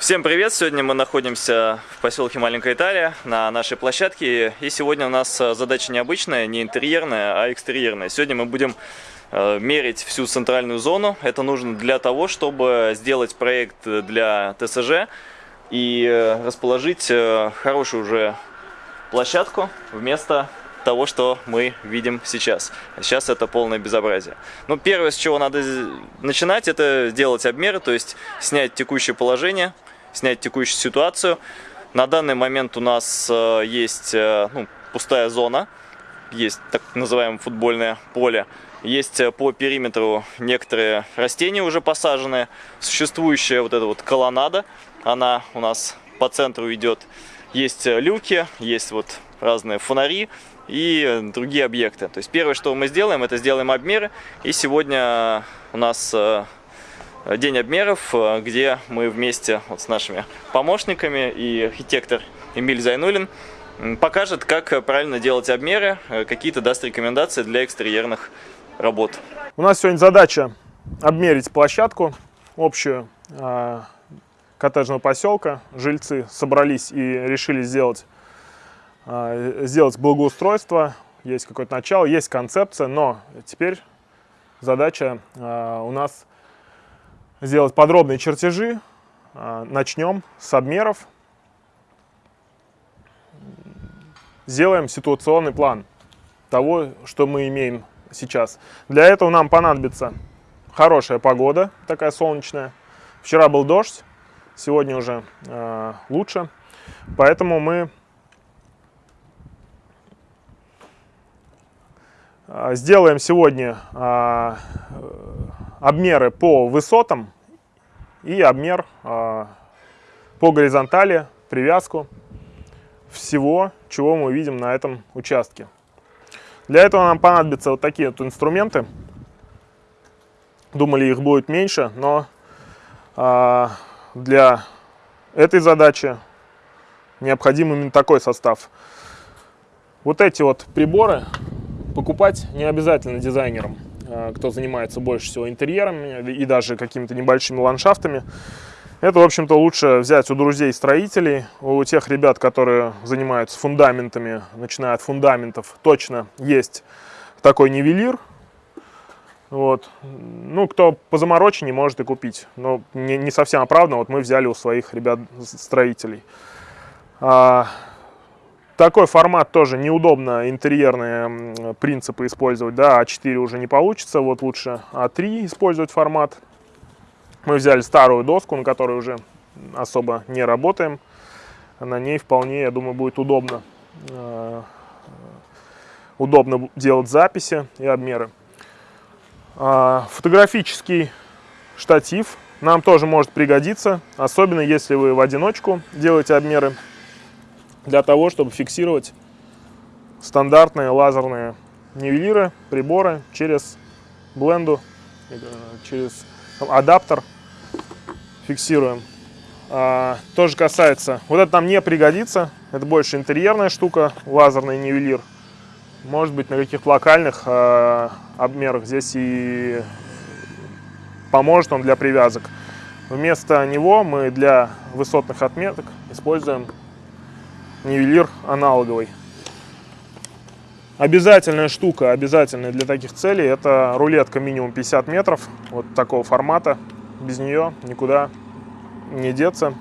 Всем привет! Сегодня мы находимся в поселке Маленькая Италия на нашей площадке. И сегодня у нас э, задача необычная, не интерьерная, а экстерьерная. Сегодня мы будем э, мерить всю центральную зону. Это нужно для того, чтобы сделать проект для ТСЖ и э, расположить хорошую уже площадку вместо того, что мы видим сейчас. Сейчас это полное безобразие. Ну, первое, с чего надо начинать, это делать обмеры, то есть снять текущее положение – снять текущую ситуацию. На данный момент у нас э, есть э, ну, пустая зона, есть так называемое футбольное поле. Есть э, по периметру некоторые растения уже посаженные. Существующая вот эта вот колоннада, она у нас по центру идет. Есть люки, есть вот разные фонари и другие объекты. То есть первое, что мы сделаем, это сделаем обмеры. И сегодня у нас день обмеров, э, где мы вместе вот с нашими помощниками и архитектор Эмиль Зайнулин покажет, как правильно делать обмеры, э, какие-то даст рекомендации для экстерьерных работ. У нас сегодня задача обмерить площадку общую коттеджного поселка. Жильцы собрались и решили сделать, сделать благоустройство. Есть какое-то начало, есть концепция, но теперь задача у нас сделать подробные чертежи. А, начнем с обмеров. Сделаем ситуационный план того, что мы имеем сейчас. Для этого нам понадобится хорошая погода, такая солнечная. Вчера был дождь, сегодня уже э, лучше. Поэтому мы сделаем сегодня э, обмеры по высотам и обмер э, по горизонтали, привязку всего, чего мы видим на этом участке. Для этого нам понадобятся вот такие вот инструменты. Думали, их будет меньше, но э, для этой задачи необходим именно такой состав. Вот эти вот приборы покупать не обязательно дизайнерам. Э, кто занимается больше всего интерьерами и даже какими-то небольшими ландшафтами. Это, в общем-то, лучше взять у друзей-строителей, у тех ребят, которые занимаются фундаментами, начиная от фундаментов, точно есть такой нивелир. Вот. Ну, кто по заморочению может и купить, но не, не совсем оправданно. Вот мы взяли у своих ребят-строителей. А, такой формат тоже неудобно интерьерные принципы использовать, да, А4 уже не получится, вот лучше А3 использовать формат. Мы взяли старую доску, на которой уже особо не работаем. На ней вполне, я думаю, будет удобно, э, удобно делать записи и обмеры. Э, фотографический штатив нам тоже может пригодиться, особенно если вы в одиночку делаете обмеры для того, чтобы фиксировать стандартные лазерные нивелиры, приборы через бленду, э, через адаптер фиксируем. А, тоже касается, вот это нам не пригодится, это больше интерьерная штука, лазерный нивелир. Может быть на каких-то локальных а, обмерах здесь и поможет он для привязок. Вместо него мы для высотных отметок используем нивелир аналоговый. Обязательная штука, обязательная для таких целей, это рулетка минимум 50 метров, вот такого формата. Без нее никуда не деться.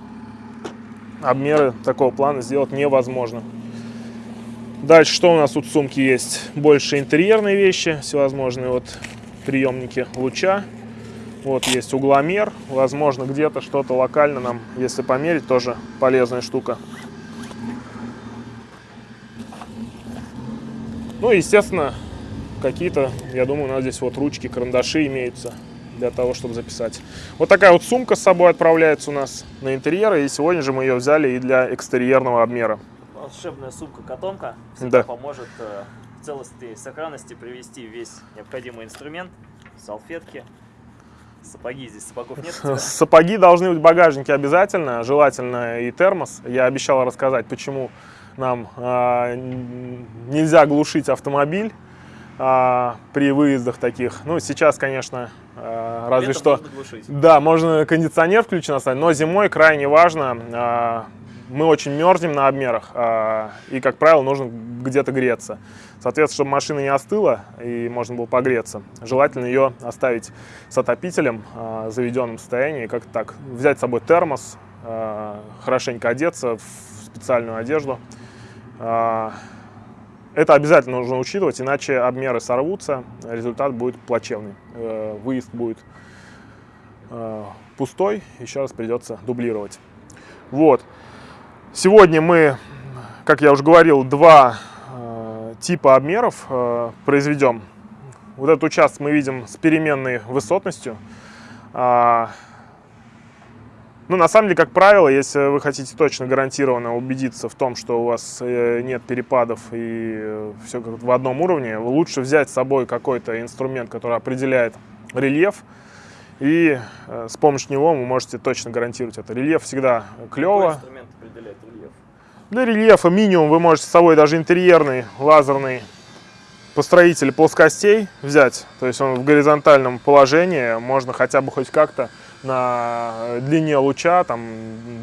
Обмеры такого плана сделать невозможно. Дальше, что у нас тут в сумке есть? Больше интерьерные вещи, всевозможные вот приемники луча. Вот есть угломер, возможно где-то что-то локально нам, если померить, тоже полезная штука. Ну и, естественно, какие-то, я думаю, у нас здесь вот ручки, карандаши имеются для того, чтобы записать. Вот такая вот сумка с собой отправляется у нас на интерьеры, и сегодня же мы ее взяли и для экстерьерного обмера. Волшебная сумка-котомка всегда да. поможет э, в целости и сохранности привести весь необходимый инструмент, салфетки, Сапоги здесь, сапогов нет? Сапоги должны быть в багажнике обязательно, желательно и термос. Я обещал рассказать, почему нам э, нельзя глушить автомобиль. а, при выездах таких. Ну, сейчас, конечно, а, разве Летом что... можно глушить. Да, можно кондиционер включен оставить, но зимой крайне важно, а, мы очень мерзнем на обмерах, а, и, как правило, нужно где-то греться. Соответственно, чтобы машина не остыла и можно было погреться, желательно ее оставить с отопителем а, в заведенном состоянии, как так, взять с собой термос, а, хорошенько одеться в специальную одежду. А, Это обязательно нужно учитывать, иначе обмеры сорвутся, результат будет плачевный. Э, Выезд будет э, пустой, еще раз придется дублировать. Вот. Сегодня мы, как я уже говорил, два э, типа обмеров произведем. Вот этот участок мы видим с переменной высотностью. Ну, на самом деле, как правило, если вы хотите точно гарантированно убедиться в том, что у вас э, нет перепадов и все как в одном уровне, лучше взять с собой какой-то инструмент, который определяет рельеф, и э, с помощью него вы можете точно гарантировать это. Рельеф всегда Какой клево. инструмент определяет рельеф? Для рельефа минимум вы можете с собой даже интерьерный лазерный построитель плоскостей взять. То есть он в горизонтальном положении, можно хотя бы хоть как-то на длине луча, там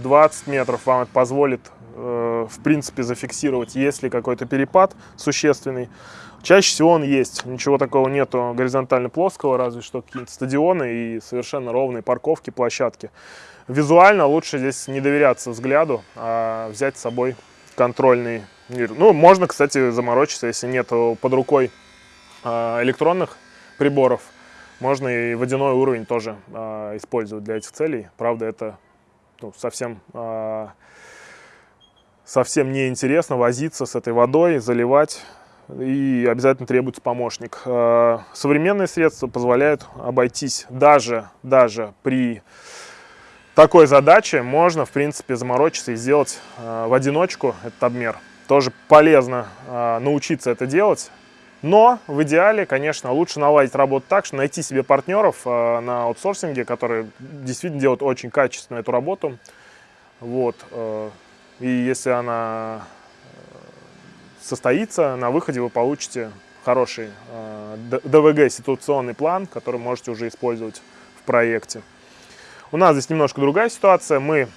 20 метров вам это позволит э, в принципе зафиксировать, есть ли какой-то перепад существенный. Чаще всего он есть, ничего такого нету горизонтально плоского, разве что какие-то стадионы и совершенно ровные парковки, площадки. Визуально лучше здесь не доверяться взгляду, а взять с собой контрольный мир. Ну, можно, кстати, заморочиться, если нет под рукой а, электронных приборов. Можно и водяной уровень тоже а, использовать для этих целей. Правда, это ну, совсем, а, совсем неинтересно возиться с этой водой, заливать. И обязательно требуется помощник. А, Современные средства позволяют обойтись даже, даже при такой задаче можно, в принципе, заморочиться и сделать э, в одиночку этот обмер. Тоже полезно э, научиться это делать. Но в идеале, конечно, лучше наладить работу так, что найти себе партнеров э, на аутсорсинге, которые действительно делают очень качественно эту работу. Вот. э, И если она э, состоится, на выходе вы получите хороший ДВГ ситуационный план, который можете уже использовать в проекте. У нас здесь немножко другая ситуация. Мы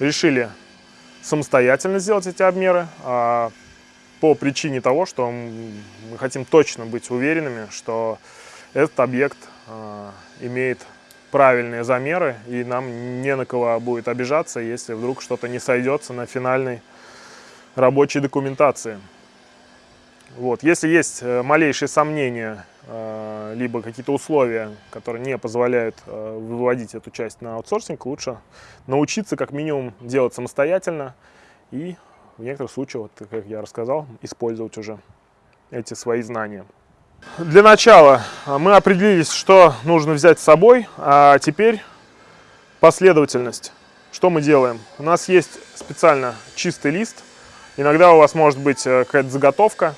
решили самостоятельно сделать эти обмеры а, по причине того, что мы хотим точно быть уверенными, что этот объект э, имеет правильные замеры, и нам не на кого будет обижаться, если вдруг что-то не сойдется на финальной рабочей документации. Вот. Если есть э, малейшие сомнения, э, либо какие-то условия, которые не позволяют э, выводить эту часть на аутсорсинг, лучше научиться как минимум делать самостоятельно и в некоторых случаях, вот, как я рассказал, использовать уже эти свои знания. Для начала э, мы определились, что нужно взять с собой, а теперь последовательность. Что мы делаем? У нас есть специально чистый лист. Иногда у вас может быть э, какая-то заготовка,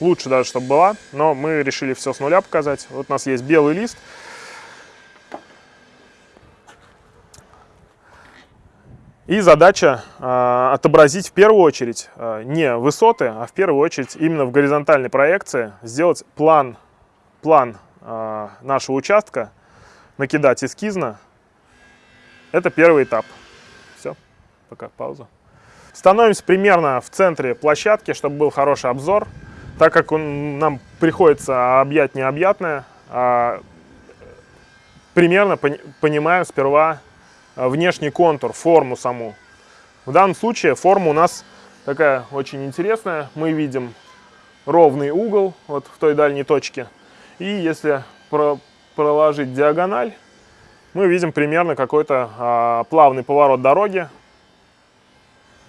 лучше даже, чтобы была, но мы решили все с нуля показать. Вот у нас есть белый лист. И задача э, отобразить в первую очередь э, не высоты, а в первую очередь именно в горизонтальной проекции сделать план, план э, нашего участка, накидать эскизно. Это первый этап. Все, пока пауза. Становимся примерно в центре площадки, чтобы был хороший обзор. Так как он, нам приходится объять необъятное, а, примерно пони- понимаем сперва внешний контур, форму саму. В данном случае форма у нас такая очень интересная. Мы видим ровный угол вот в той дальней точке. И если про- проложить диагональ, мы видим примерно какой-то а, плавный поворот дороги,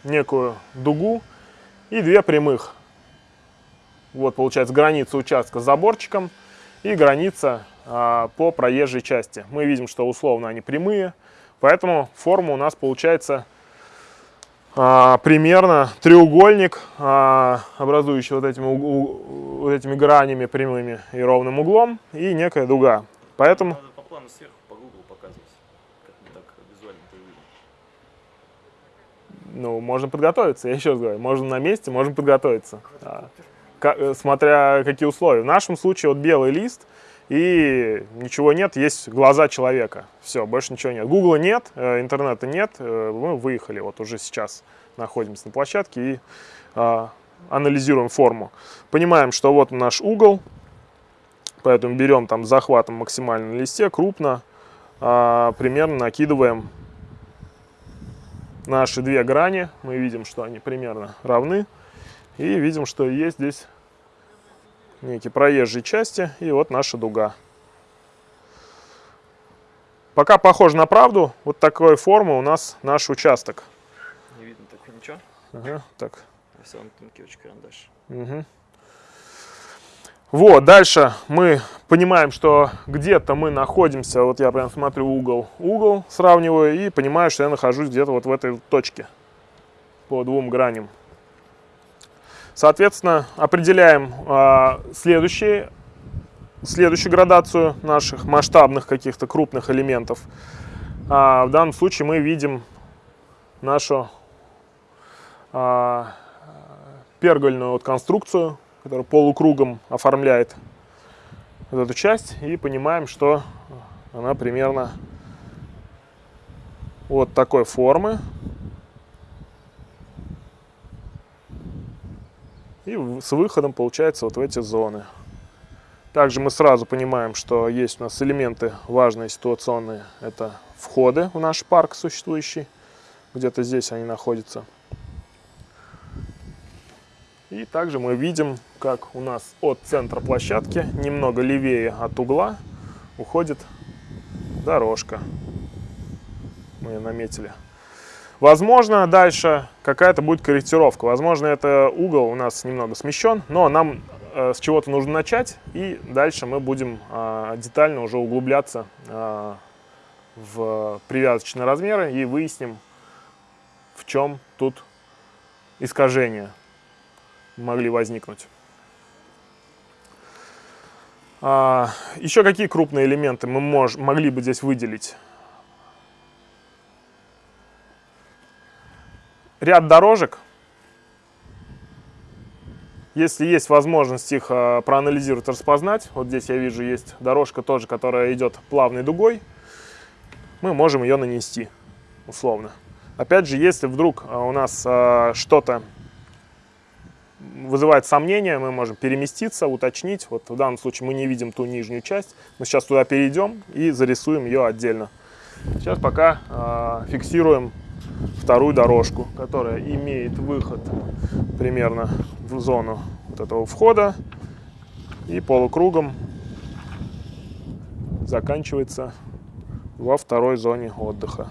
некую дугу и две прямых. Вот получается граница участка с заборчиком и граница а, по проезжей части. Мы видим, что условно они прямые, поэтому форма у нас получается а, примерно треугольник, а, образующий вот этими, уг- вот этими гранями прямыми и ровным углом, и некая дуга. Поэтому Надо по плану сверху по Google показывать, как мы так визуально это увидим. ну, можно подготовиться, я еще раз говорю, можно на месте, можно подготовиться. А, э, смотря какие условия. В нашем случае вот белый лист, и ничего нет, есть глаза человека. Все, больше ничего нет. Гугла нет, э, интернета нет, э, мы выехали, вот уже сейчас находимся на площадке и а, анализируем форму. Понимаем, что вот наш угол, поэтому берем там захватом максимально на листе, крупно, а, примерно накидываем наши две грани, мы видим, что они примерно равны, и видим, что есть здесь некие проезжие части, и вот наша дуга. Пока похоже на правду, вот такой формы у нас наш участок. Не видно так ничего. Ага, так. Самый тонкий очень карандаш. Угу. Вот, дальше мы понимаем, что где-то мы находимся, вот я прям смотрю угол, угол сравниваю и понимаю, что я нахожусь где-то вот в этой точке по двум граням. Соответственно, определяем э, следующие, следующую градацию наших масштабных каких-то крупных элементов. А, в данном случае мы видим нашу э, пергольную вот конструкцию, которая полукругом оформляет вот эту часть. И понимаем, что она примерно вот такой формы. И с выходом получается вот в эти зоны. Также мы сразу понимаем, что есть у нас элементы важные ситуационные. Это входы в наш парк существующий. Где-то здесь они находятся. И также мы видим, как у нас от центра площадки, немного левее от угла, уходит дорожка. Мы ее наметили. Возможно, дальше какая-то будет корректировка. Возможно, это угол у нас немного смещен, но нам э, с чего-то нужно начать, и дальше мы будем э, детально уже углубляться э, в привязочные размеры и выясним, в чем тут искажение могли возникнуть. А, еще какие крупные элементы мы мож, могли бы здесь выделить? Ряд дорожек. Если есть возможность их а, проанализировать, распознать, вот здесь я вижу есть дорожка тоже, которая идет плавной дугой, мы можем ее нанести условно. Опять же, если вдруг а, у нас а, что-то вызывает сомнения, мы можем переместиться, уточнить. Вот в данном случае мы не видим ту нижнюю часть. Мы сейчас туда перейдем и зарисуем ее отдельно. Сейчас пока фиксируем вторую дорожку, которая имеет выход примерно в зону вот этого входа и полукругом заканчивается во второй зоне отдыха.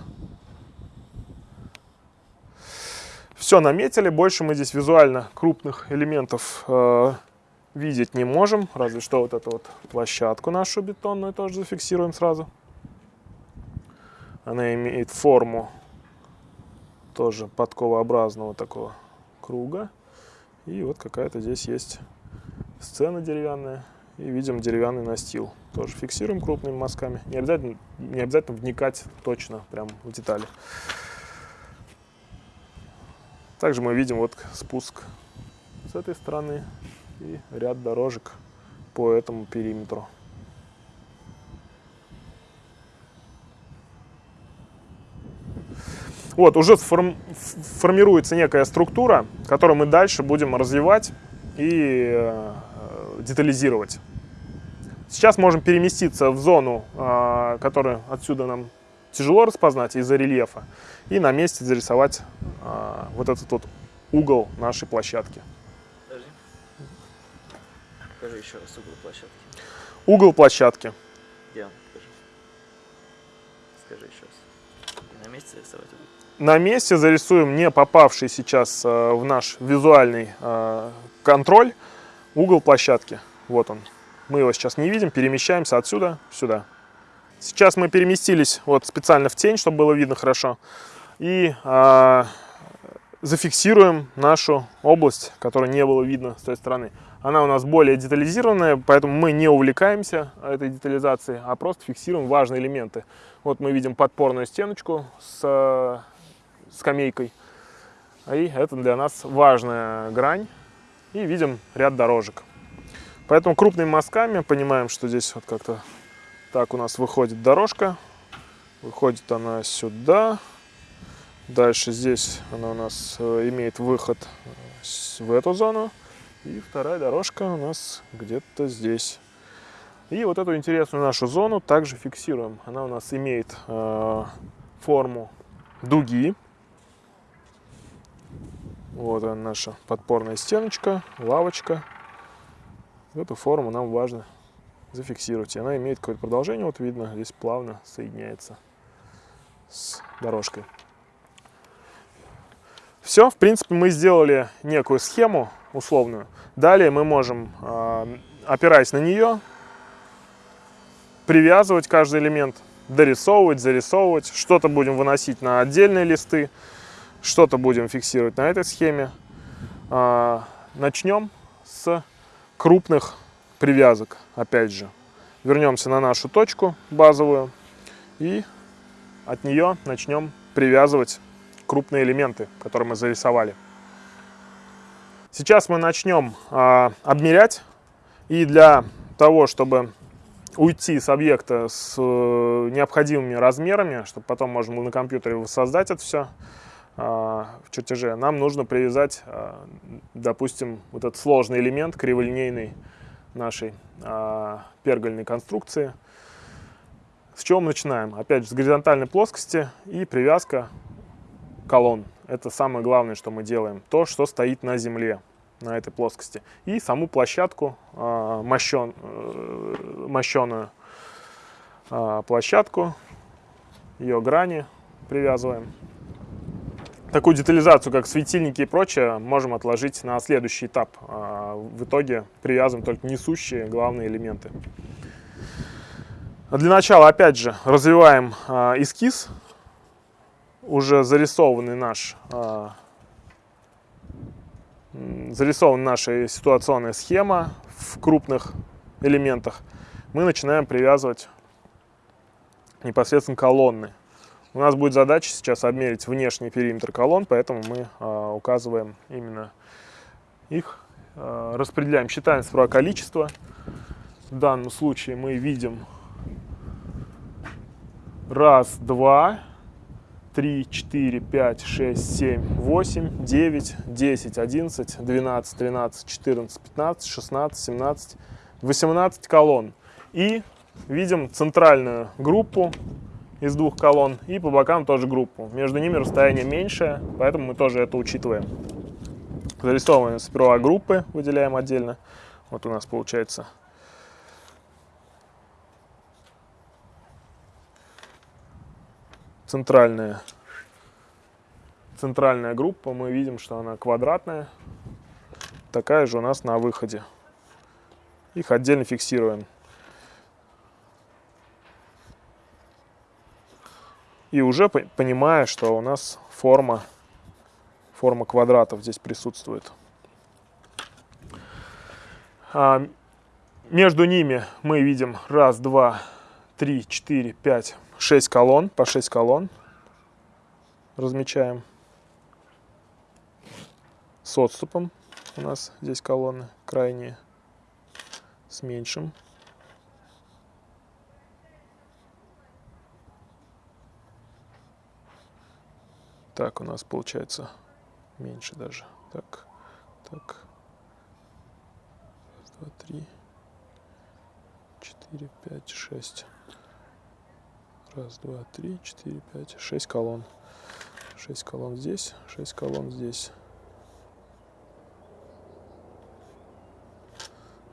Все наметили, больше мы здесь визуально крупных элементов э, видеть не можем, разве что вот эту вот площадку нашу бетонную тоже зафиксируем сразу. Она имеет форму тоже подковообразного такого круга. И вот какая-то здесь есть сцена деревянная. И видим деревянный настил. Тоже фиксируем крупными мазками. Не обязательно, не обязательно вникать точно прям в детали. Также мы видим вот спуск с этой стороны и ряд дорожек по этому периметру. Вот, уже сформ, формируется некая структура, которую мы дальше будем развивать и э, детализировать. Сейчас можем переместиться в зону, э, которую отсюда нам тяжело распознать из-за рельефа, и на месте зарисовать э, вот этот вот угол нашей площадки. Подожди. Покажи еще раз угол площадки. Угол площадки. Где он? Покажи. Скажи еще раз. И на месте рисовать угол на месте зарисуем не попавший сейчас э, в наш визуальный э, контроль угол площадки. Вот он. Мы его сейчас не видим, перемещаемся отсюда сюда. Сейчас мы переместились вот специально в тень, чтобы было видно хорошо. И э, зафиксируем нашу область, которая не было видно с той стороны. Она у нас более детализированная, поэтому мы не увлекаемся этой детализацией, а просто фиксируем важные элементы. Вот мы видим подпорную стеночку с скамейкой. И это для нас важная грань. И видим ряд дорожек. Поэтому крупными мазками понимаем, что здесь вот как-то так у нас выходит дорожка. Выходит она сюда. Дальше здесь она у нас э, имеет выход в эту зону. И вторая дорожка у нас где-то здесь. И вот эту интересную нашу зону также фиксируем. Она у нас имеет э, форму дуги. Вот она наша подпорная стеночка, лавочка. Эту форму нам важно зафиксировать. И она имеет какое-то продолжение, вот видно, здесь плавно соединяется с дорожкой. Все, в принципе, мы сделали некую схему условную. Далее мы можем, а, опираясь на нее, привязывать каждый элемент, дорисовывать, зарисовывать. Что-то будем выносить на отдельные листы, что-то будем фиксировать на этой схеме. А, начнем с крупных привязок, опять же. Вернемся на нашу точку базовую и от нее начнем привязывать крупные элементы, которые мы зарисовали. Сейчас мы начнем э, обмерять. И для того, чтобы уйти с объекта с э, необходимыми размерами, чтобы потом можно было на компьютере воссоздать это все в чертеже, нам нужно привязать, э, допустим, вот этот сложный элемент криволинейный нашей э, пергольной конструкции. С чего мы начинаем? Опять же, с горизонтальной плоскости и привязка колонн. Это самое главное, что мы делаем. То, что стоит на земле, на этой плоскости. И саму площадку, мощен, мощеную э, площадку, ее грани привязываем. Такую детализацию, как светильники и прочее, можем отложить на следующий этап. В итоге привязываем только несущие главные элементы. Для начала, опять же, развиваем эскиз уже зарисованный наш а, зарисована наша ситуационная схема в крупных элементах, мы начинаем привязывать непосредственно колонны. У нас будет задача сейчас обмерить внешний периметр колонн, поэтому мы э, указываем именно их, э, распределяем, считаем справа количество. В данном случае мы видим раз, два, 3, 4, 5, 6, 7, 8, 9, 10, 11, 12, 13, 14, 15, 16, 17, 18 колонн. И видим центральную группу из двух колонн и по бокам тоже группу. Между ними расстояние меньшее, поэтому мы тоже это учитываем. Зарисовываем сперва группы, выделяем отдельно. Вот у нас получается центральная, центральная группа, мы видим, что она квадратная. Такая же у нас на выходе. Их отдельно фиксируем. И уже понимая, что у нас форма, форма квадратов здесь присутствует. А между ними мы видим раз, два, три, четыре, пять, 6 колонн, по 6 колонн размечаем. С отступом у нас здесь колонны крайние, с меньшим. Так, у нас получается меньше даже. Так, так. Раз, два, три, четыре, пять, шесть. Раз, два, три, четыре, пять, шесть колонн. Шесть колонн здесь, шесть колонн здесь.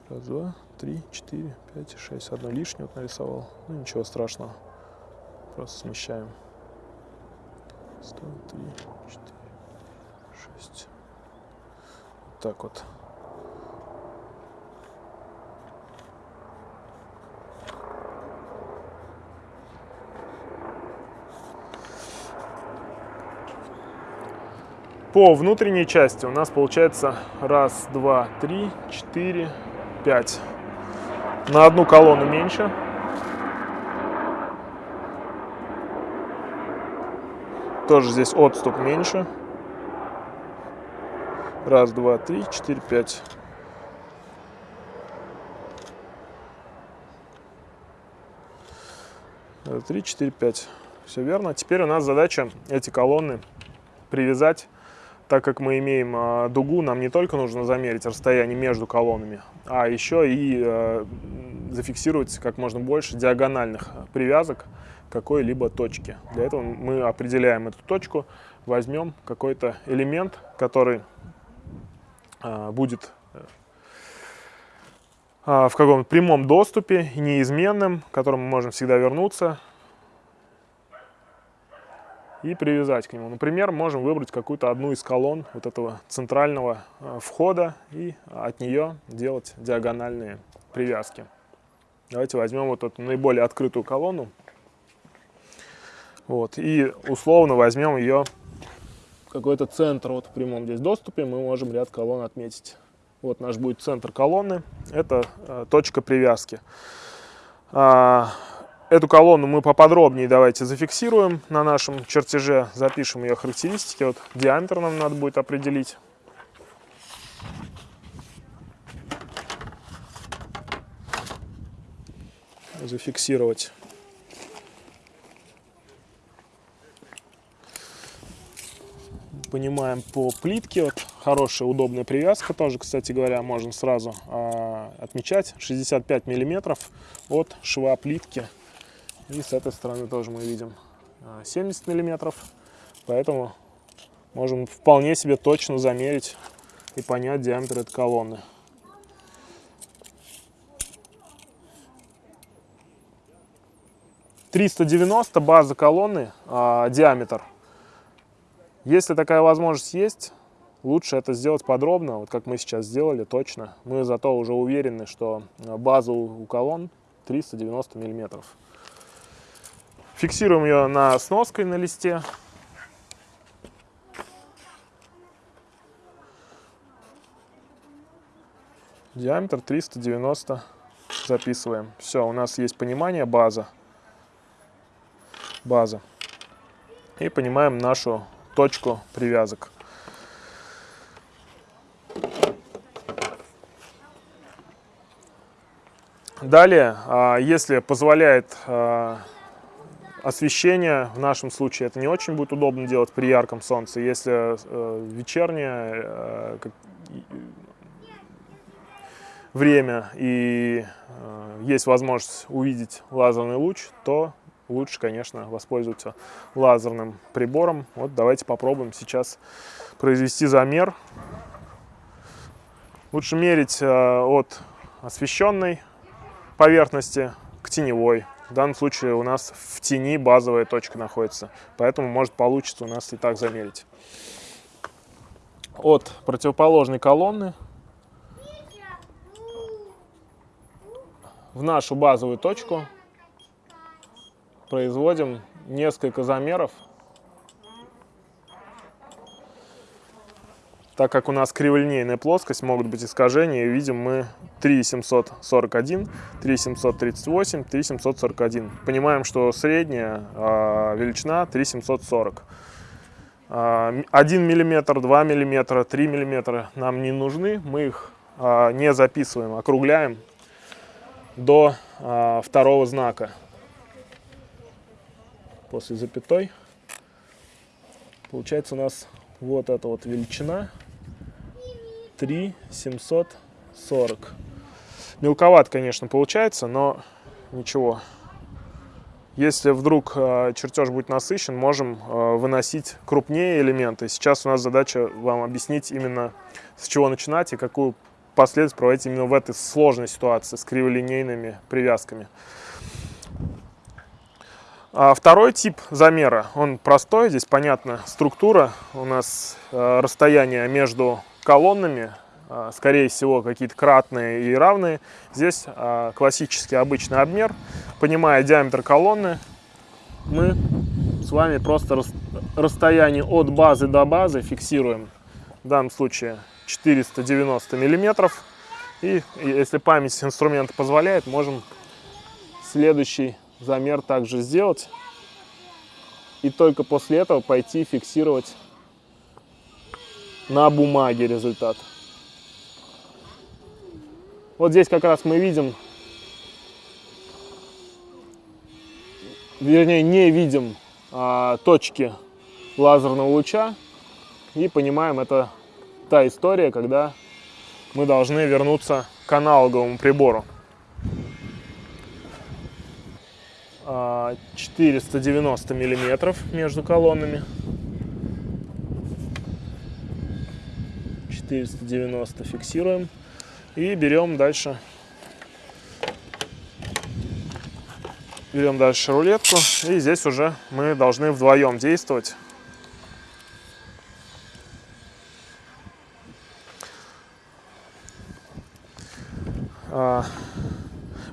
Раз, два, три, четыре, пять, шесть. Одно лишнее вот нарисовал. Ну ничего страшного. Просто смещаем. Сто, три, четыре, шесть. Вот так вот. По внутренней части у нас получается раз, два, три, четыре, пять. На одну колонну меньше. Тоже здесь отступ меньше. Раз, два, три, четыре, пять. Три, четыре, пять. Все верно. Теперь у нас задача эти колонны привязать. Так как мы имеем э, дугу, нам не только нужно замерить расстояние между колоннами, а еще и э, зафиксировать как можно больше диагональных привязок какой-либо точки. Для этого мы определяем эту точку, возьмем какой-то элемент, который э, будет в каком-то прямом доступе, неизменным, к которому мы можем всегда вернуться, и привязать к нему. Например, можем выбрать какую-то одну из колонн вот этого центрального э, входа и от нее делать диагональные привязки. Давайте возьмем вот эту наиболее открытую колонну. Вот, и условно возьмем ее какой-то центр вот в прямом здесь доступе, мы можем ряд колонн отметить. Вот наш будет центр колонны, это э, точка привязки. А, Эту колонну мы поподробнее давайте зафиксируем на нашем чертеже, запишем ее характеристики. Вот диаметр нам надо будет определить. Зафиксировать. Понимаем по плитке. Вот хорошая удобная привязка тоже, кстати говоря, можно сразу а, отмечать. 65 миллиметров от шва плитки и с этой стороны тоже мы видим 70 а, миллиметров. Поэтому можем вполне себе точно замерить и понять диаметр этой колонны. Триста девяносто база колонны, а, диаметр. Если такая возможность есть, лучше это сделать подробно, вот как мы сейчас сделали, точно. Мы зато уже уверены, что база у колонн 390 миллиметров. Фиксируем ее на сноской на листе. Диаметр 390 записываем. Все, у нас есть понимание, база. База. И понимаем нашу точку привязок. Далее, а, если позволяет а, Освещение в нашем случае это не очень будет удобно делать при ярком солнце. Если э, вечернее э, время и э, есть возможность увидеть лазерный луч, то лучше, конечно, воспользоваться лазерным прибором. Вот давайте попробуем сейчас произвести замер. Лучше мерить э, от освещенной поверхности к теневой. В данном случае у нас в тени базовая точка находится, поэтому может получиться у нас и так замерить. От противоположной колонны в нашу базовую точку производим несколько замеров Так как у нас криволинейная плоскость, могут быть искажения, видим мы 3741, 3738, 3741. Понимаем, что средняя э, величина 3740. Э, 1 мм, 2 мм, 3 мм нам не нужны, мы их э, не записываем, округляем до э, второго знака. После запятой получается у нас вот эта вот величина 3 740. Мелковат, конечно, получается, но ничего. Если вдруг э, чертеж будет насыщен, можем э, выносить крупнее элементы. Сейчас у нас задача вам объяснить именно с чего начинать и какую последовательность проводить именно в этой сложной ситуации с криволинейными привязками. А второй тип замера, он простой, здесь понятна структура. У нас э, расстояние между колоннами, а, скорее всего, какие-то кратные и равные. Здесь а, классический обычный обмер. Понимая диаметр колонны, мы с вами просто расстояние от базы до базы фиксируем. В данном случае 490 миллиметров. И если память инструмента позволяет, можем следующий замер также сделать. И только после этого пойти фиксировать на бумаге результат. Вот здесь как раз мы видим, вернее не видим а, точки лазерного луча и понимаем, это та история, когда мы должны вернуться к аналоговому прибору. 490 а, миллиметров между колоннами. 490 фиксируем. И берем дальше. Берем дальше рулетку. И здесь уже мы должны вдвоем действовать. А,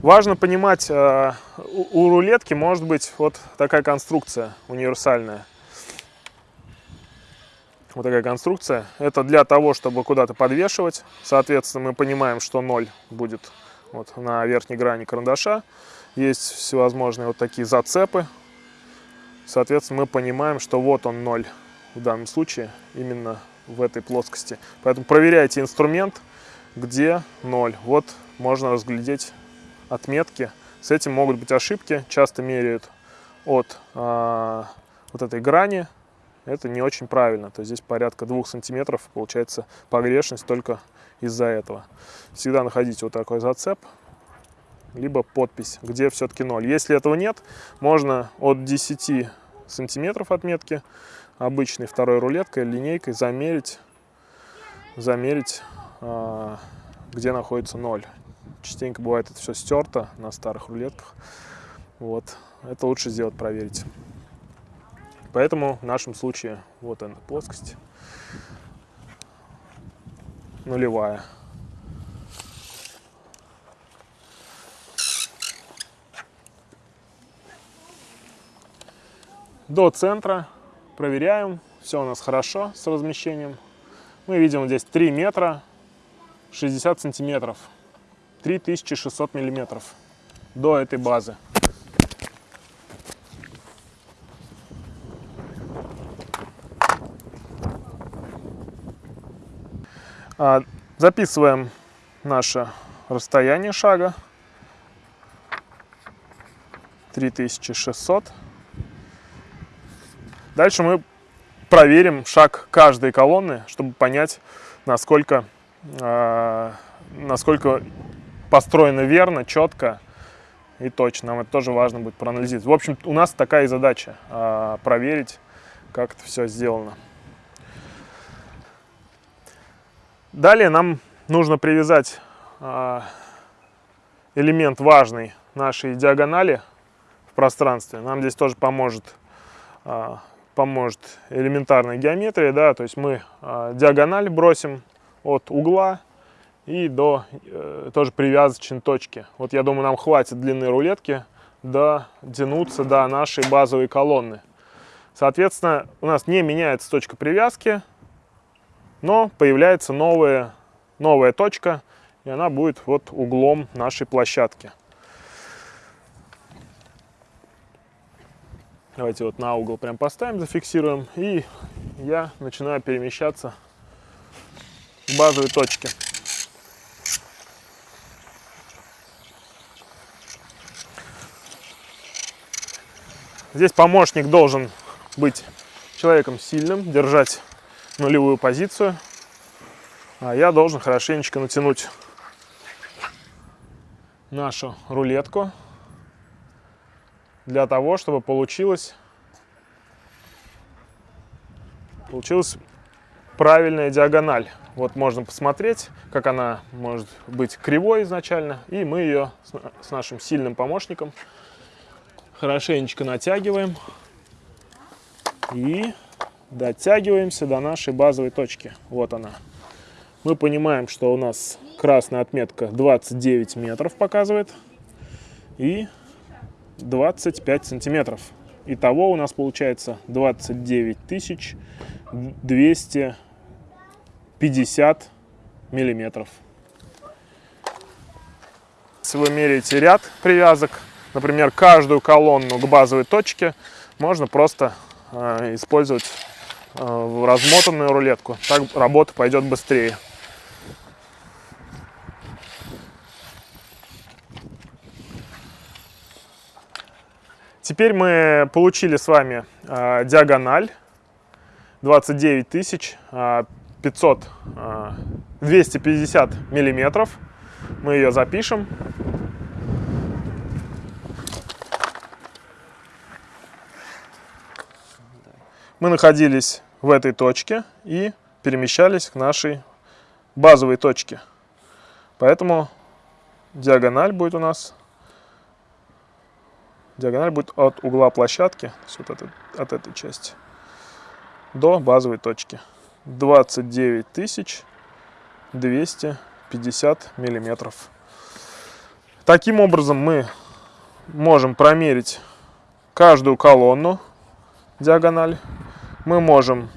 важно понимать а, у рулетки может быть вот такая конструкция универсальная вот такая конструкция. Это для того, чтобы куда-то подвешивать. Соответственно, мы понимаем, что 0 будет вот на верхней грани карандаша. Есть всевозможные вот такие зацепы. Соответственно, мы понимаем, что вот он 0 в данном случае, именно в этой плоскости. Поэтому проверяйте инструмент, где 0. Вот можно разглядеть отметки. С этим могут быть ошибки. Часто меряют от а, вот этой грани это не очень правильно. То есть здесь порядка двух сантиметров получается погрешность только из-за этого. Всегда находите вот такой зацеп, либо подпись, где все-таки 0. Если этого нет, можно от 10 сантиметров отметки обычной второй рулеткой, линейкой замерить, замерить а, где находится 0. Частенько бывает это все стерто на старых рулетках. Вот. Это лучше сделать, проверить. Поэтому в нашем случае вот она плоскость нулевая. До центра проверяем, все у нас хорошо с размещением. Мы видим здесь 3 метра 60 сантиметров, 3600 миллиметров до этой базы. А, записываем наше расстояние шага. 3600. Дальше мы проверим шаг каждой колонны, чтобы понять, насколько, э, насколько построено верно, четко и точно. Нам это тоже важно будет проанализировать. В общем, у нас такая и задача э, проверить, как это все сделано. Далее нам нужно привязать а, элемент важный нашей диагонали в пространстве. Нам здесь тоже поможет, а, поможет элементарная геометрия. Да? То есть мы а, диагональ бросим от угла и до э, тоже привязочной точки. Вот я думаю, нам хватит длины рулетки дотянуться до нашей базовой колонны. Соответственно, у нас не меняется точка привязки, но появляется новая, новая точка, и она будет вот углом нашей площадки. Давайте вот на угол прям поставим, зафиксируем, и я начинаю перемещаться к базовой точке. Здесь помощник должен быть человеком сильным, держать нулевую позицию. А я должен хорошенечко натянуть нашу рулетку для того, чтобы получилось, получилась правильная диагональ. Вот можно посмотреть, как она может быть кривой изначально. И мы ее с нашим сильным помощником хорошенечко натягиваем. И дотягиваемся до нашей базовой точки. Вот она. Мы понимаем, что у нас красная отметка 29 метров показывает и 25 сантиметров. Итого у нас получается 29 250 миллиметров. Если вы меряете ряд привязок, например, каждую колонну к базовой точке, можно просто э, использовать э, размотанную рулетку, так работа пойдет быстрее. Теперь мы получили с вами э, диагональ 29 тысяч 500 э, 250 миллиметров. Мы ее запишем. Мы находились в этой точке и перемещались к нашей базовой точке. Поэтому диагональ будет у нас диагональ будет от угла площадки, вот это, от этой части, до базовой точки. 29 тысяч 250 миллиметров. Таким образом мы можем промерить каждую колонну диагональ. Мы можем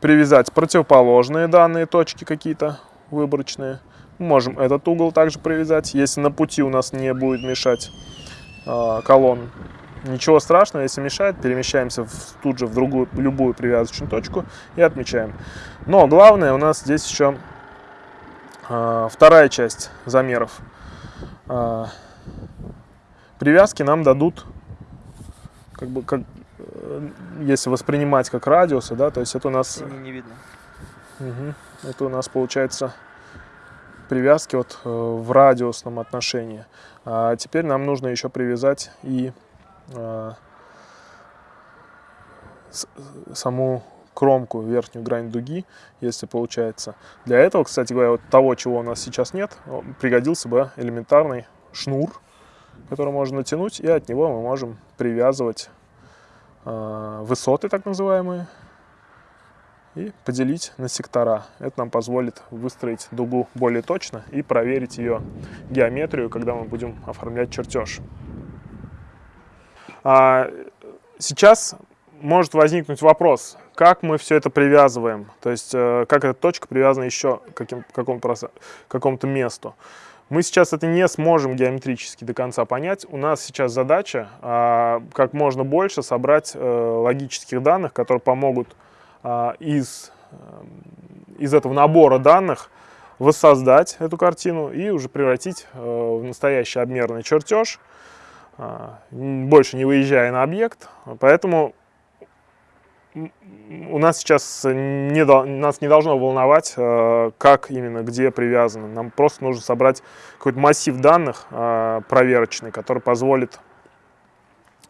привязать противоположные данные точки какие-то выборочные. Мы можем этот угол также привязать, если на пути у нас не будет мешать э, колонн. Ничего страшного, если мешает, перемещаемся в, тут же в другую, любую привязочную точку и отмечаем. Но главное у нас здесь еще э, вторая часть замеров. Э, привязки нам дадут, как бы, как, если воспринимать как радиусы, да, то есть это у нас... не видно. Угу, это у нас получается привязки вот э, в радиусном отношении. А теперь нам нужно еще привязать и Э, саму кромку, верхнюю грань дуги, если получается. Для этого, кстати говоря, вот того, чего у нас сейчас нет, пригодился бы элементарный шнур, который можно натянуть, и от него мы можем привязывать э, высоты, так называемые, и поделить на сектора. Это нам позволит выстроить дугу более точно и проверить ее геометрию, когда мы будем оформлять чертеж. А, сейчас может возникнуть вопрос, как мы все это привязываем, то есть э, как эта точка привязана еще к какому-то какому месту. Мы сейчас это не сможем геометрически до конца понять. У нас сейчас задача а, как можно больше собрать э, логических данных, которые помогут а, из, э, из этого набора данных воссоздать эту картину и уже превратить в настоящий обмерный чертеж, а, больше не выезжая на объект. Поэтому у нас сейчас не, нас не должно волновать, а, как именно, где привязано. Нам просто нужно собрать какой-то массив данных а, проверочный, который позволит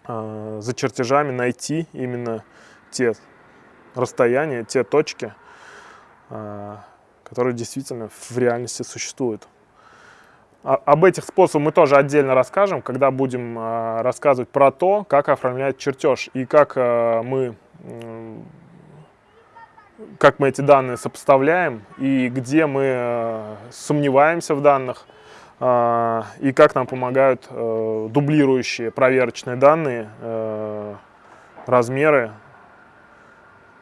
за чертежами найти именно те расстояния, те точки, которые действительно в реальности существуют. Об этих способах мы тоже отдельно расскажем, когда будем а, рассказывать про то, как оформлять чертеж и как а, мы, как мы эти данные сопоставляем и где мы а, сомневаемся в данных и как нам помогают дублирующие проверочные данные, размеры,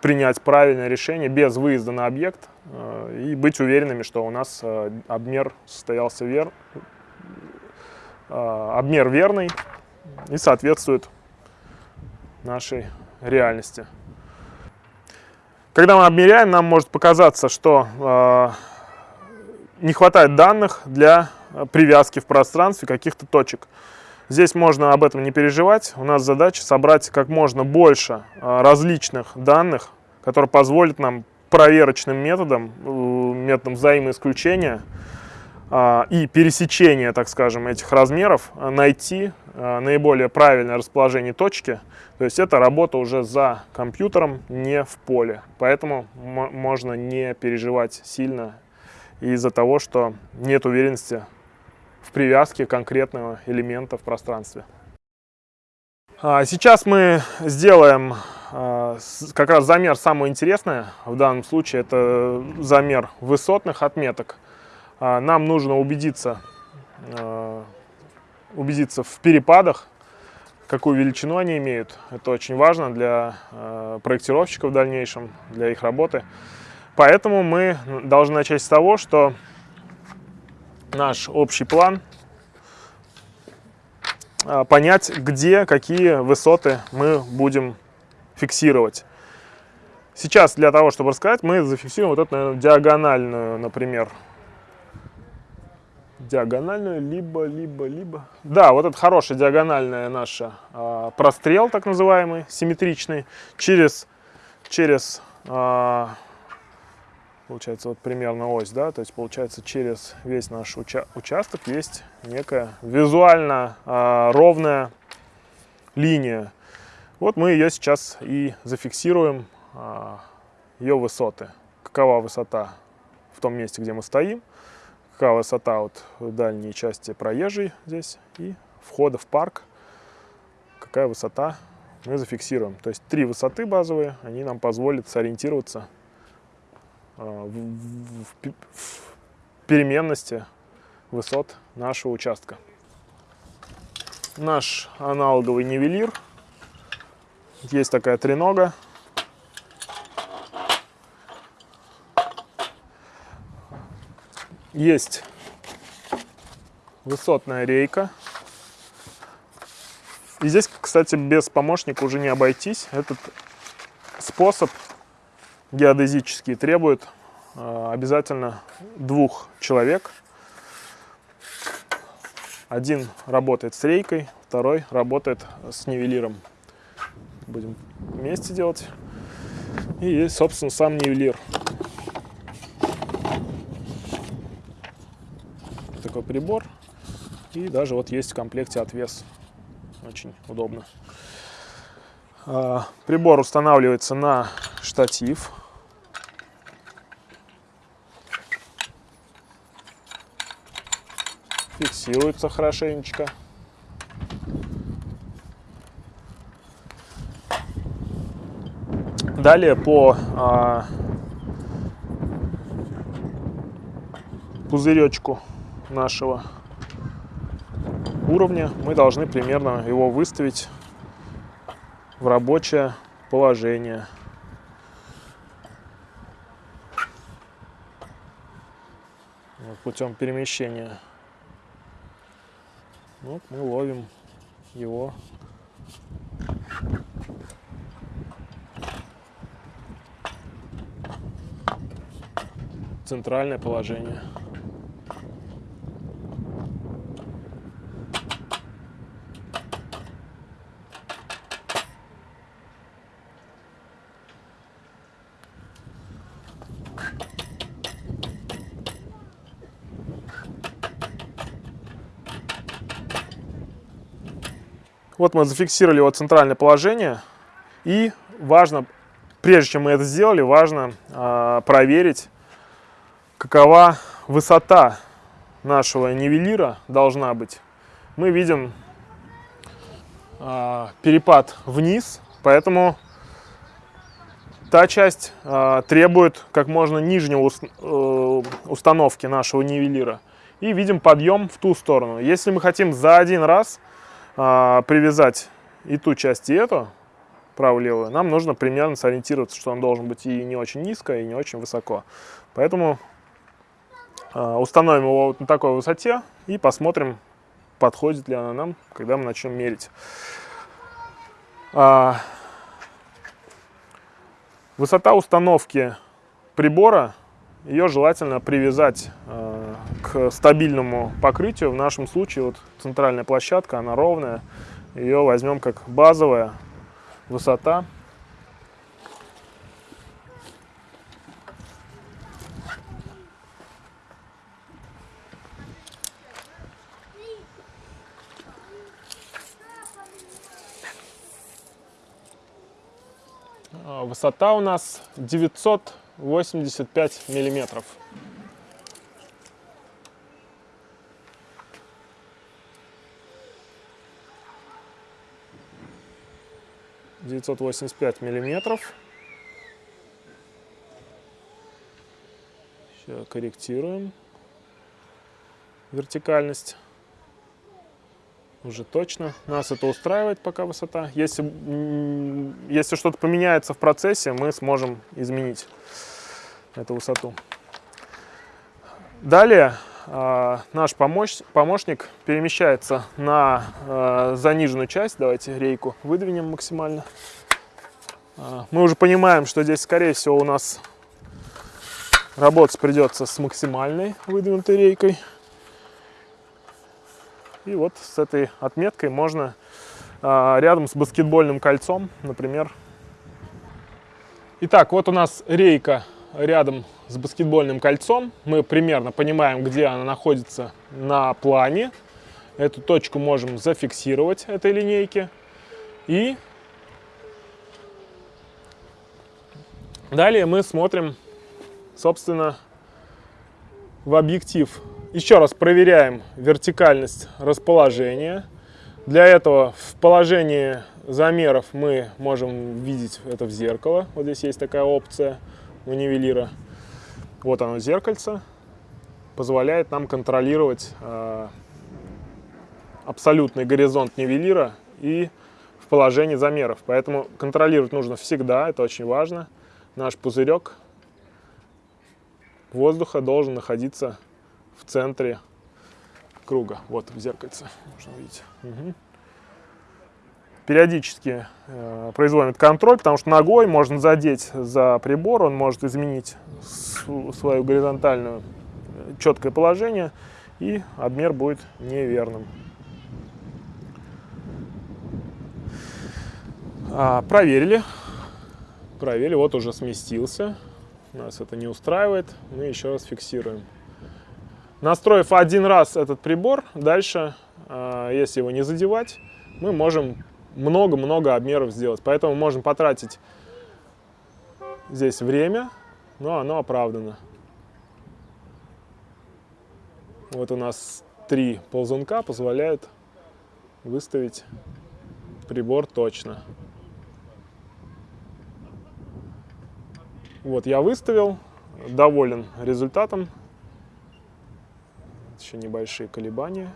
принять правильное решение без выезда на объект э, и быть уверенными, что у нас э, обмер состоялся вер... Э, обмер верный и соответствует нашей реальности. Когда мы обмеряем, нам может показаться, что не хватает данных для привязки в пространстве каких-то точек. Здесь можно об этом не переживать. У нас задача собрать как можно больше а, различных данных, которые позволят нам проверочным методом, э, методом взаимоисключения а, и пересечения, так скажем, этих размеров, а, найти наиболее правильное расположение точки. То есть это работа уже за компьютером, не в поле. Поэтому можно не переживать сильно из-за того, что нет уверенности в привязке конкретного элемента в пространстве. А, сейчас мы сделаем а, как раз замер самое интересное. В данном случае это замер высотных отметок. А, нам нужно убедиться, убедиться в перепадах, какую величину они имеют. Это очень важно для проектировщиков в дальнейшем, для их работы. Поэтому мы должны начать с того, что наш общий план, а, понять, где какие высоты мы будем фиксировать. Сейчас для того, чтобы рассказать, мы зафиксируем вот эту, наверное, диагональную, например, диагональную, либо, либо, либо. Да, вот это хорошая диагональная наша э, прострел, так называемый, симметричный, через, через э, получается, вот примерно ось, да, то есть получается через весь наш уча участок есть некая визуально э, ровная линия. Вот мы ее сейчас и зафиксируем, э, ее высоты. Какова высота в том месте, где мы стоим, высота вот в дальней части проезжей здесь и входа в парк, какая высота мы зафиксируем. То есть три высоты базовые, они нам позволят сориентироваться а, в переменности высот нашего участка. Наш аналоговый нивелир. Есть такая тренога. Есть высотная рейка. И здесь, кстати, без помощника уже не обойтись. Этот способ геодезический требует э, обязательно двух человек. Один работает с рейкой, второй работает с нивелиром. Будем вместе делать. И есть, собственно, сам нивелир. Прибор. И даже вот есть в комплекте отвес. Очень удобно. А, прибор устанавливается на штатив. фиксируется хорошенечко. Далее по а, пузыречку нашего уровня мы должны примерно его выставить в рабочее положение. путем перемещения вот мы ловим его. Центральное положение. Вот мы зафиксировали его центральное положение. И важно, прежде чем мы это сделали, важно э, проверить, какова высота нашего нивелира должна быть. Мы видим э, перепад вниз, поэтому та часть э, требует как можно нижнего ус, э, установки нашего нивелира. И видим подъем в ту сторону. Если мы хотим за один раз а, привязать и ту часть, и эту, правую-левую, нам нужно примерно сориентироваться, что он должен быть и не очень низко, и не очень высоко. Поэтому а, установим его на такой высоте и посмотрим, подходит ли она нам, когда мы начнем мерить. А, высота установки прибора, ее желательно привязать к стабильному покрытию. В нашем случае вот центральная площадка, она ровная. Ее возьмем как базовая высота. А, высота у нас 985 миллиметров. 985 миллиметров. Сейчас корректируем вертикальность. Уже точно. Нас это устраивает пока высота. Если, если что-то поменяется в процессе, мы сможем изменить эту высоту. Далее наш помощ, помощник перемещается на э, заниженную часть. Давайте рейку выдвинем максимально. А, мы уже понимаем, что здесь, скорее всего, у нас работать придется с максимальной выдвинутой рейкой. И вот с этой отметкой можно а, рядом с баскетбольным кольцом, например. Итак, вот у нас рейка рядом с баскетбольным кольцом. Мы примерно понимаем, где она находится на плане. Эту точку можем зафиксировать этой линейки. И далее мы смотрим, собственно, в объектив еще раз проверяем вертикальность расположения. Для этого в положении замеров мы можем видеть это в зеркало. Вот здесь есть такая опция у нивелира. Вот оно зеркальце. Позволяет нам контролировать э, абсолютный горизонт нивелира и в положении замеров. Поэтому контролировать нужно всегда, это очень важно. Наш пузырек воздуха должен находиться в центре круга. Вот в зеркальце можно увидеть. Угу. Периодически э, производим контроль, потому что ногой можно задеть за прибор, он может изменить свое горизонтальное э, четкое положение, и обмер будет неверным. А, проверили. Проверили, вот уже сместился. Нас это не устраивает. Мы еще раз фиксируем. Настроив один раз этот прибор, дальше, а, если его не задевать, мы можем много-много обмеров сделать. Поэтому можем потратить здесь время, но оно оправдано. Вот у нас три ползунка позволяют выставить прибор точно. Вот я выставил, доволен результатом еще небольшие колебания.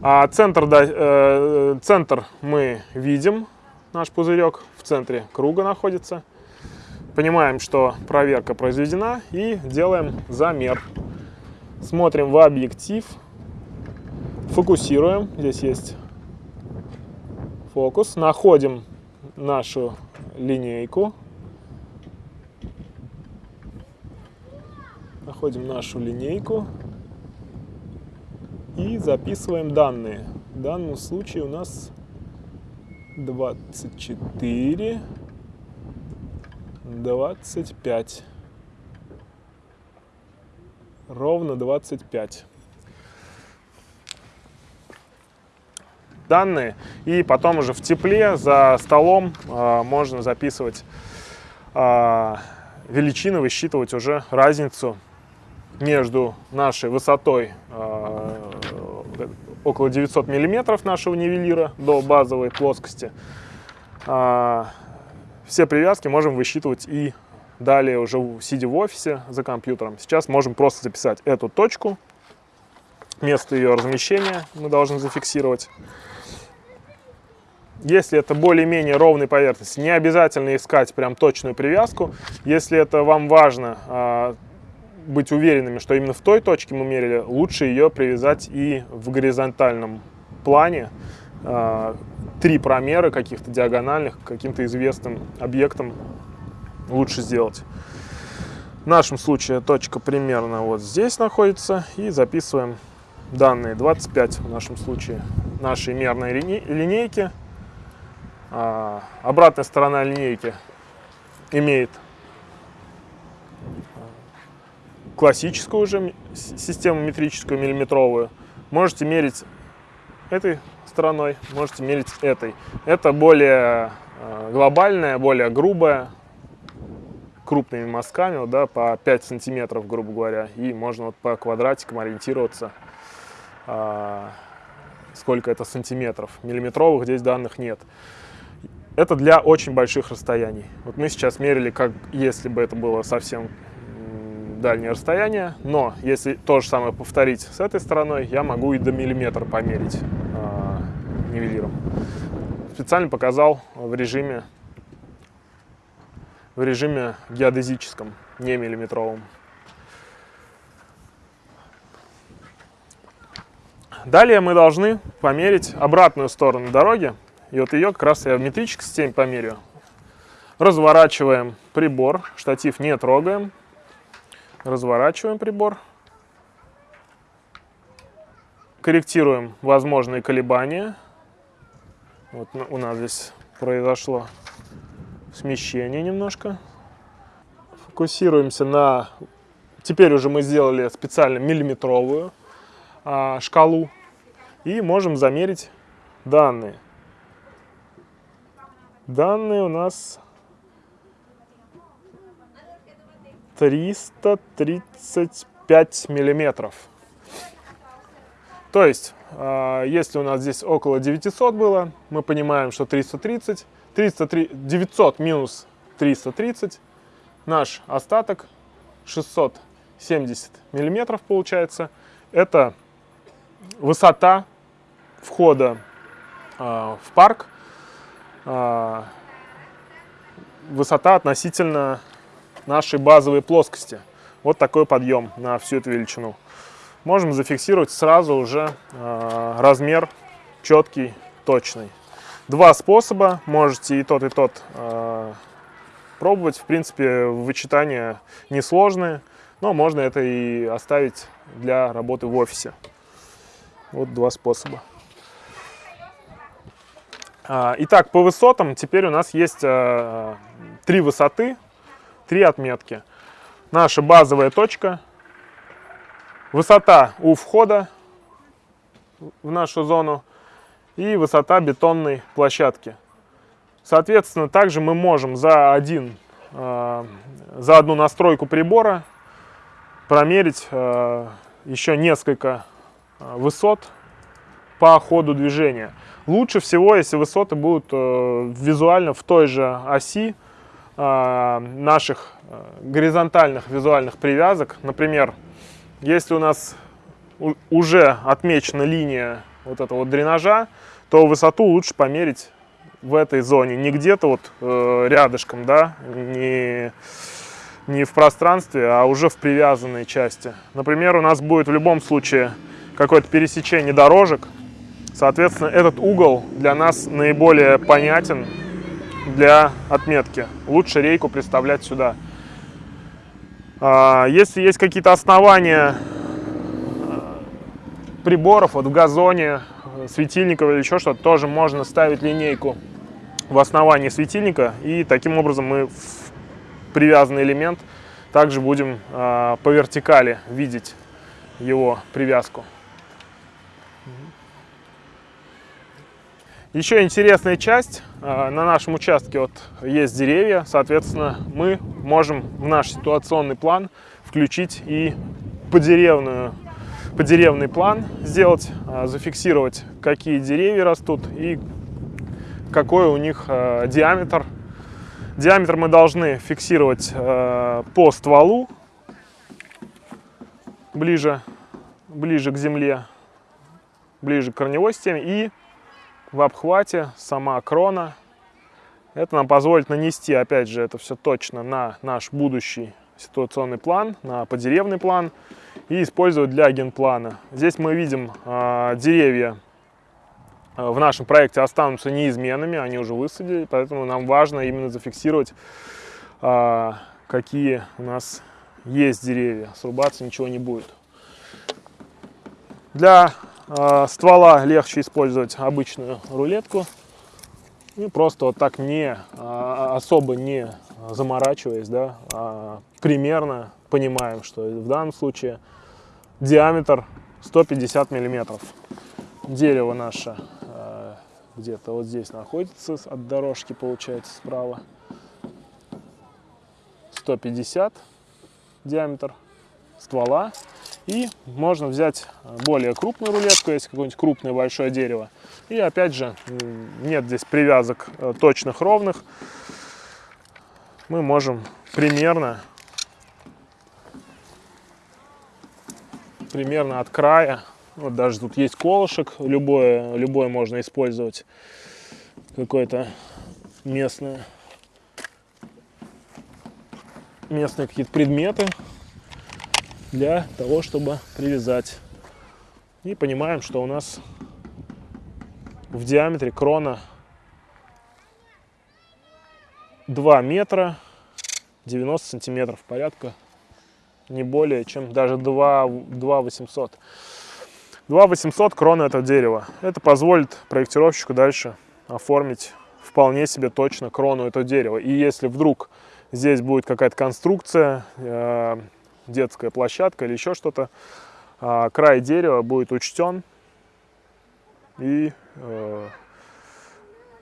А центр, да, э, центр мы видим, наш пузырек. В центре круга находится. Понимаем, что проверка произведена и делаем замер. Смотрим в объектив, фокусируем, здесь есть фокус, находим нашу линейку, находим нашу линейку, и записываем данные. В данном случае у нас 24, 25. Ровно 25. данные и потом уже в тепле за столом э, можно записывать э, величины, высчитывать уже разницу между нашей высотой э, около 900 миллиметров нашего нивелира до базовой плоскости. Э, все привязки можем высчитывать и далее уже сидя в офисе за компьютером. Сейчас можем просто записать эту точку, место ее размещения мы должны зафиксировать. Если это более-менее ровная поверхность, не обязательно искать прям точную привязку. Если это вам важно, а, быть уверенными, что именно в той точке мы мерили, лучше ее привязать и в горизонтальном плане. А, три промера каких-то диагональных, каким-то известным объектом лучше сделать. В нашем случае точка примерно вот здесь находится. И записываем данные 25 в нашем случае нашей мерной линейки. А, обратная сторона линейки имеет классическую уже систему метрическую миллиметровую. Можете мерить этой стороной, можете мерить этой. Это более э, глобальная, более грубая, крупными мазками, вот, да, по 5 сантиметров, грубо говоря. И можно вот по квадратикам ориентироваться, а, сколько это сантиметров. Миллиметровых здесь данных нет. Это для очень больших расстояний. Вот мы сейчас мерили, как если бы это было совсем дальнее расстояние, но если то же самое повторить с этой стороной, я могу и до миллиметра померить э, нивелиром. Специально показал в режиме, в режиме геодезическом, не миллиметровом. Далее мы должны померить обратную сторону дороги. И вот ее как раз я в метрической системе померю. Разворачиваем прибор, штатив не трогаем. Разворачиваем прибор. Корректируем возможные колебания. Вот у нас здесь произошло смещение немножко. Фокусируемся на... Теперь уже мы сделали специально миллиметровую а, шкалу. И можем замерить данные. Данные у нас 335 миллиметров. То есть, а, если у нас здесь около 900 было, мы понимаем, что 330, 303, 900 минус 330, наш остаток 670 миллиметров получается. Это высота входа э, в парк, э, высота относительно нашей базовой плоскости. Вот такой подъем на всю эту величину. Можем зафиксировать сразу уже э, размер четкий, точный. Два способа, можете и тот, и тот э, пробовать. В принципе, вычитания несложные, но можно это и оставить для работы в офисе. Вот два способа. А, итак, по высотам теперь у нас есть а, три высоты, три отметки. Наша базовая точка, высота у входа в нашу зону и высота бетонной площадки. Соответственно, также мы можем за, один, а, за одну настройку прибора промерить еще несколько Э, высот по ходу движения. Лучше всего, если высоты будут э, визуально в той же оси э, наших горизонтальных визуальных привязок. Например, если у нас уже отмечена линия вот этого дренажа, то высоту лучше померить в этой зоне, не где-то вот э, рядышком, да, не, не в пространстве, а уже в привязанной части. Например, у нас будет в любом случае какое-то пересечение дорожек. Соответственно, этот угол для нас наиболее понятен для отметки. Лучше рейку представлять сюда. А, если есть какие-то основания а, приборов, вот в газоне, светильников или еще что-то, тоже можно ставить линейку в основании светильника. И таким образом мы привязанный элемент также будем а, по вертикали видеть его привязку. Еще интересная часть, а, на нашем участке вот есть деревья, соответственно, мы можем в наш ситуационный план включить и подеревную, подеревный план сделать, а, зафиксировать, какие деревья растут и какой у них а, диаметр. Диаметр мы должны фиксировать по стволу, ближе, ближе к земле, ближе к корневой системе и в обхвате, сама крона. Это нам позволит нанести, опять же, это все точно на наш будущий ситуационный план, на подеревный план и использовать для генплана. Здесь мы видим э, деревья э, в нашем проекте останутся неизменными, они уже высадили, поэтому нам важно именно зафиксировать, э, какие у нас есть деревья. Срубаться ничего не будет. Для ствола легче использовать обычную рулетку. И просто вот так не, э, особо не заморачиваясь, да, а примерно понимаем, что в данном случае диаметр 150 миллиметров. Дерево наше э, где-то вот здесь находится, от дорожки получается справа. 150 диаметр ствола. И можно взять более крупную рулетку, если какое-нибудь крупное большое дерево. И опять же, нет здесь привязок э, точных ровных. Мы можем примерно, примерно от края, вот даже тут есть колышек, любое, любое можно использовать, какое-то местное, местные какие-то предметы для того, чтобы привязать. И понимаем, что у нас в диаметре крона 2 метра 90 сантиметров порядка, не более, чем даже 2, 2 800. 2 800 крона этого дерева. Это позволит проектировщику дальше оформить вполне себе точно крону этого дерева. И если вдруг здесь будет какая-то конструкция, э, детская площадка или еще что-то, э, край дерева будет учтен и э,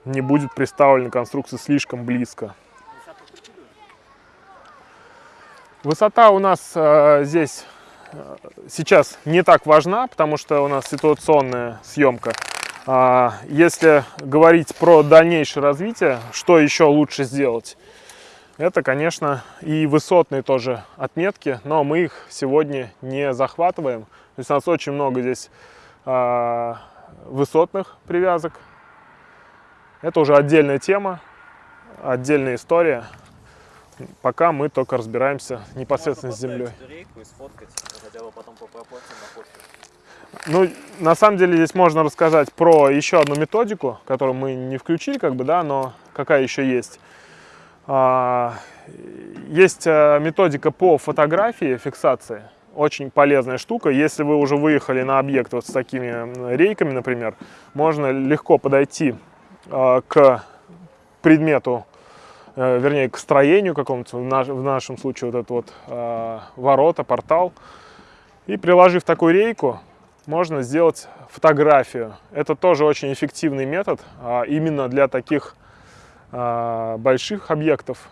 не будет представлена конструкция слишком близко. Высота у нас э, здесь э, сейчас не так важна, потому что у нас ситуационная съемка. А, если говорить про дальнейшее развитие, что еще лучше сделать? Это, конечно, и высотные тоже отметки, но мы их сегодня не захватываем. То есть у нас очень много здесь а, высотных привязок. Это уже отдельная тема, отдельная история. Пока мы только разбираемся непосредственно с землей. Рейку и сфоткать, хотя бы потом по пропорциям на фотке. Ну, на самом деле здесь можно рассказать про еще одну методику, которую мы не включили, как бы, да, но какая еще есть. А, есть а, методика по фотографии, фиксации. Очень полезная штука. Если вы уже выехали на объект вот с такими рейками, например, можно легко подойти а, к предмету, э, вернее, к строению какому-то, в нашем случае вот этот вот ворота, портал, и приложив такую рейку, можно сделать фотографию. Это тоже очень эффективный метод а, именно для таких больших объектов.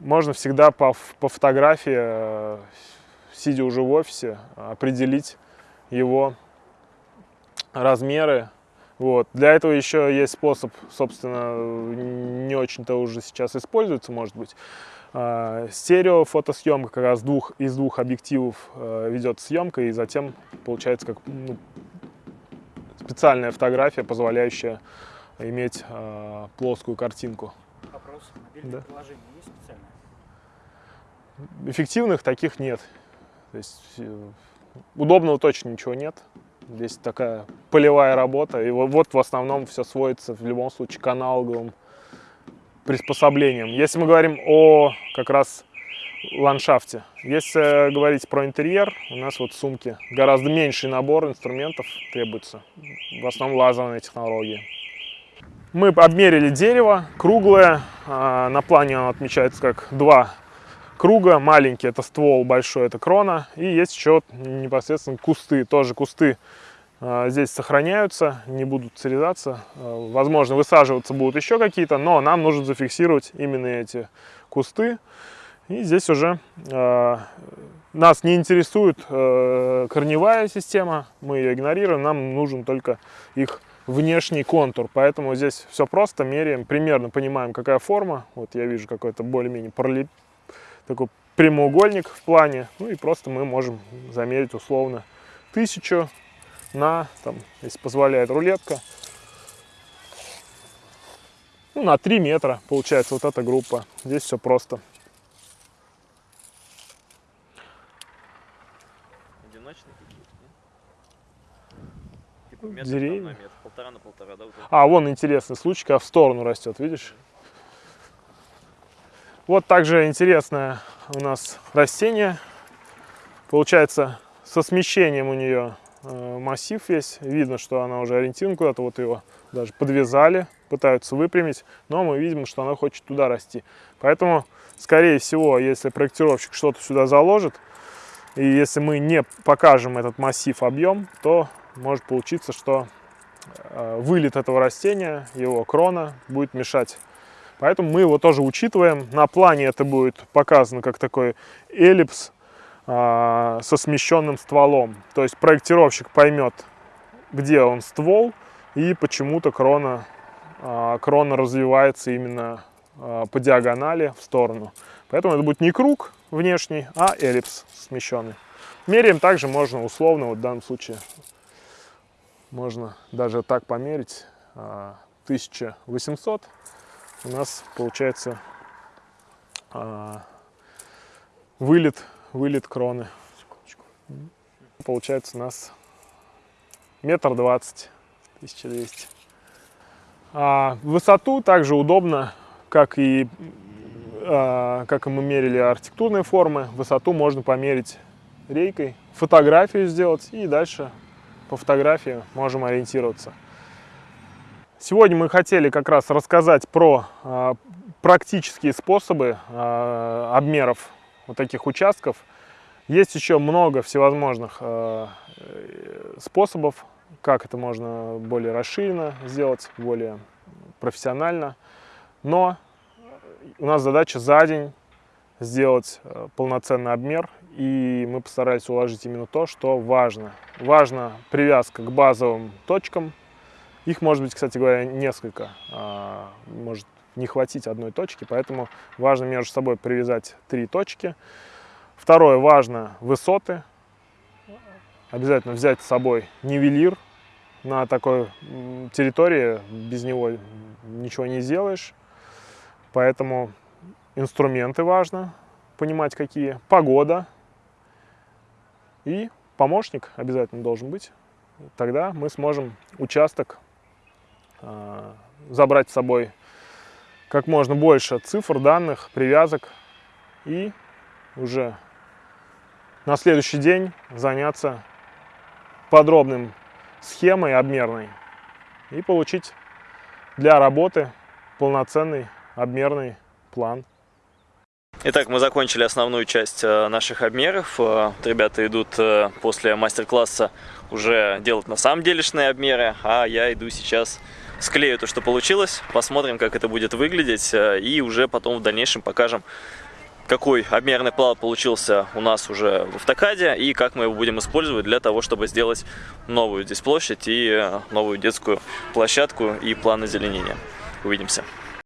Можно всегда по, по фотографии, э, сидя уже в офисе, определить его размеры. Вот. Для этого еще есть способ, собственно, не очень-то уже сейчас используется, может быть, а, стерео фотосъемка как раз двух, из двух объективов э, ведет съемка и затем получается как ну, специальная фотография, позволяющая иметь э, плоскую картинку. Вопрос. Мобильное да. приложение есть специальное? Эффективных таких нет. То есть э, удобного точно ничего нет. Здесь такая полевая работа. И вот в основном все сводится в любом случае к аналоговым приспособлением. Если мы говорим о как раз ландшафте. Если говорить про интерьер, у нас вот сумки гораздо меньший набор инструментов требуется. В основном лазерные технологии. Мы обмерили дерево, круглое. А, на плане оно отмечается как два круга. Маленький это ствол, большой это крона. И есть еще непосредственно кусты, тоже кусты а, здесь сохраняются, не будут срезаться. А, возможно, высаживаться будут еще какие-то, но нам нужно зафиксировать именно эти кусты. И здесь уже э, нас не интересует э, корневая система, мы ее игнорируем, нам нужен только их внешний контур. Поэтому здесь все просто, меряем, примерно понимаем, какая форма. Вот я вижу какой-то более-менее пролип... такой прямоугольник в плане. Ну и просто мы можем замерить условно тысячу на, там, если позволяет рулетка, ну, на 3 метра получается вот эта группа. Здесь все просто. Одиночные какие-то, Типа метр Деревья. Полтора на полтора, да? Вот а, вон интересный случай, когда в сторону растет, видишь? Вот также интересное у нас растение. Получается, со смещением у нее Э, массив весь. Видно, что она уже ориентирована куда-то. Вот его даже подвязали, пытаются выпрямить. Но мы видим, что она хочет туда расти. Поэтому, скорее всего, если проектировщик что-то сюда заложит, и если мы не покажем этот массив объем, то может получиться, что вылет этого растения, его крона будет мешать. Поэтому мы его тоже учитываем. На плане это будет показано как такой эллипс а, со смещенным стволом. То есть проектировщик поймет, где он ствол, и почему-то крона, а, крона развивается именно а, по диагонали в сторону. Поэтому это будет не круг внешний, а эллипс смещенный. Меряем также можно условно, вот в данном случае можно даже так померить, 1800 у нас получается вылет вылет кроны. Получается у нас метр двадцать, 1200. А высоту также удобно как и а, как мы мерили архитектурные формы, высоту можно померить рейкой, фотографию сделать и дальше по фотографии можем ориентироваться. Сегодня мы хотели как раз рассказать про э, практические способы э, обмеров вот таких участков. Есть еще много всевозможных э, способов, как это можно более расширенно сделать, более профессионально. Но у нас задача за день сделать полноценный обмер, и мы постарались уложить именно то, что важно. Важна привязка к базовым точкам, их может быть, кстати говоря, несколько, а, может не хватить одной точки, поэтому важно между собой привязать три точки. Второе, важно высоты. Обязательно взять с собой нивелир. На такой территории без него ничего не сделаешь. Поэтому инструменты важно понимать какие. Погода. И помощник обязательно должен быть. Тогда мы сможем участок а, забрать с собой как можно больше цифр, данных, привязок и уже на следующий день заняться подробным схемой обмерной и получить для работы полноценный обмерный план. Итак, мы закончили основную часть э, наших обмеров. Э, ребята идут э, после мастер-класса уже делать на самом делешные обмеры, а я иду сейчас склею то, что получилось, посмотрим, как это будет выглядеть, и уже потом в дальнейшем покажем, какой обмерный план получился у нас уже в автокаде, и как мы его будем использовать для того, чтобы сделать новую здесь площадь и новую детскую площадку и план озеленения. Увидимся.